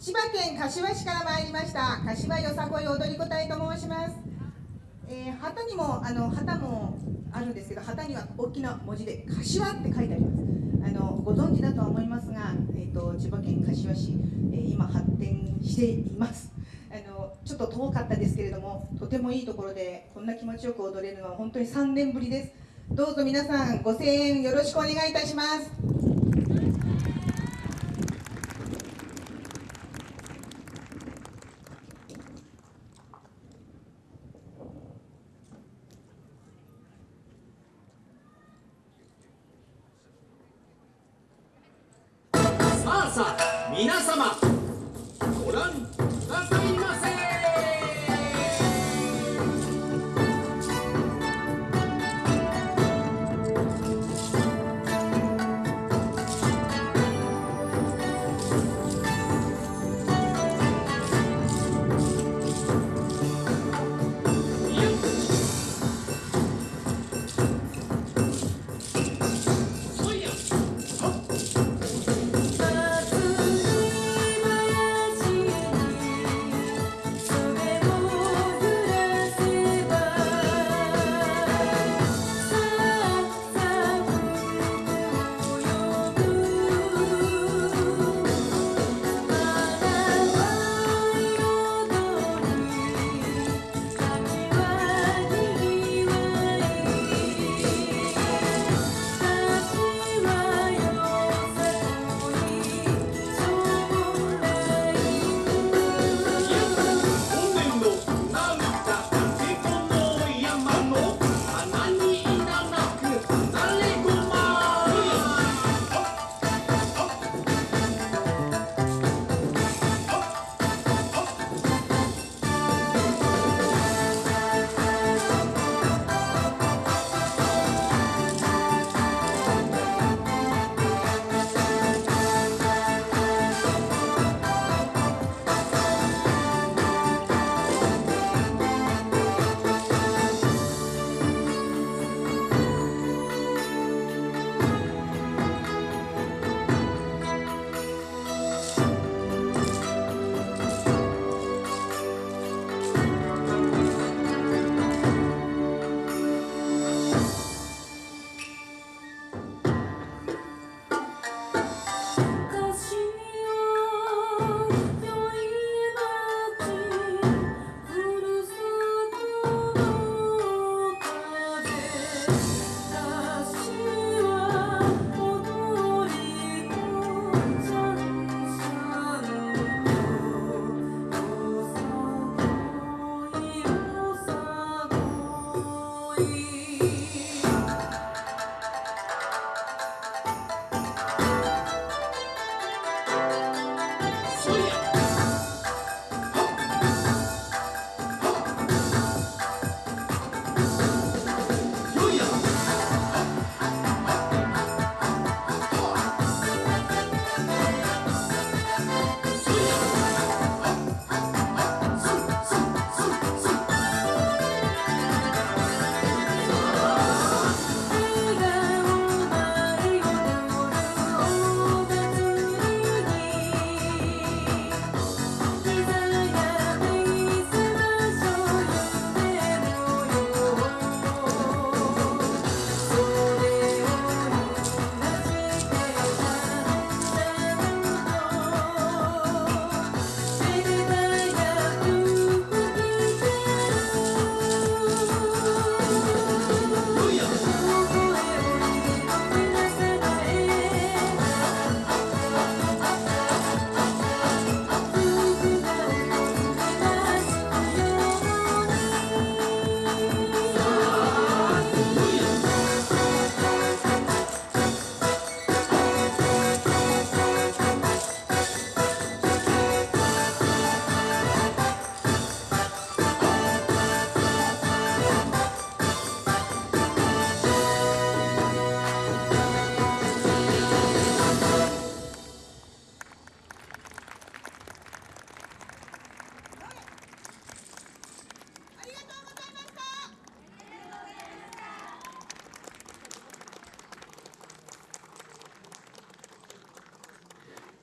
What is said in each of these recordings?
千葉県柏市から参りました柏よさこい踊り子隊と申します、えー、旗にもあの旗もあるんですけど旗には大きな文字で「柏」って書いてあります。あのご存知だとは思いますが、えーと、千葉県柏市、えー、今発展しています。あのちょっと遠かったですけれどもとてもいいところでこんな気持ちよく踊れるのは本当に3年ぶりです。どうぞ皆さんご声援よろしくお願いいたしますさ皆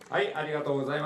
はい、ありがとうございました。